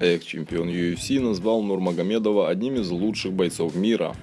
Экс-чемпион UFC назвал Нурмагомедова одним из лучших бойцов мира.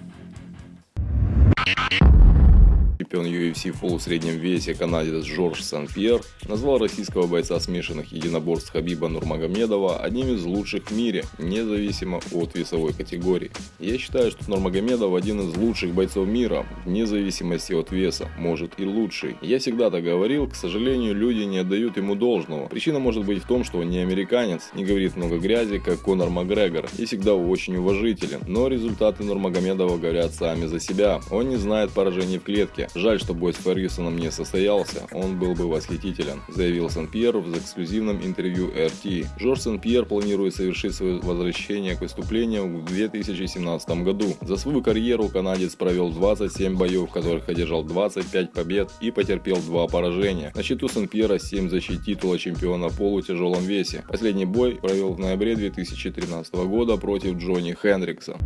Чемпион UFC в полусреднем весе канадец Жорж Сан-Пьер назвал российского бойца смешанных единоборств Хабиба Нурмагомедова одним из лучших в мире, независимо от весовой категории. Я считаю, что Нурмагомедов один из лучших бойцов мира, вне зависимости от веса, может и лучший. Я всегда так говорил, к сожалению, люди не отдают ему должного. Причина может быть в том, что он не американец, не говорит много грязи, как Конор Макгрегор, и всегда очень уважителен. Но результаты Нурмагомедова говорят сами за себя. Он не знает поражений в клетке, Жаль, что бой с Фергюсоном не состоялся, он был бы восхитителен, заявил Сан-Пьер в эксклюзивном интервью RT. Жорж Сан-Пьер планирует совершить свое возвращение к выступлениям в 2017 году. За свою карьеру канадец провел 27 боев, в которых одержал 25 побед и потерпел 2 поражения. На счету Сан-Пьера 7 защит титула чемпиона полутяжелом весе. Последний бой провел в ноябре 2013 года против Джонни Хендрикса.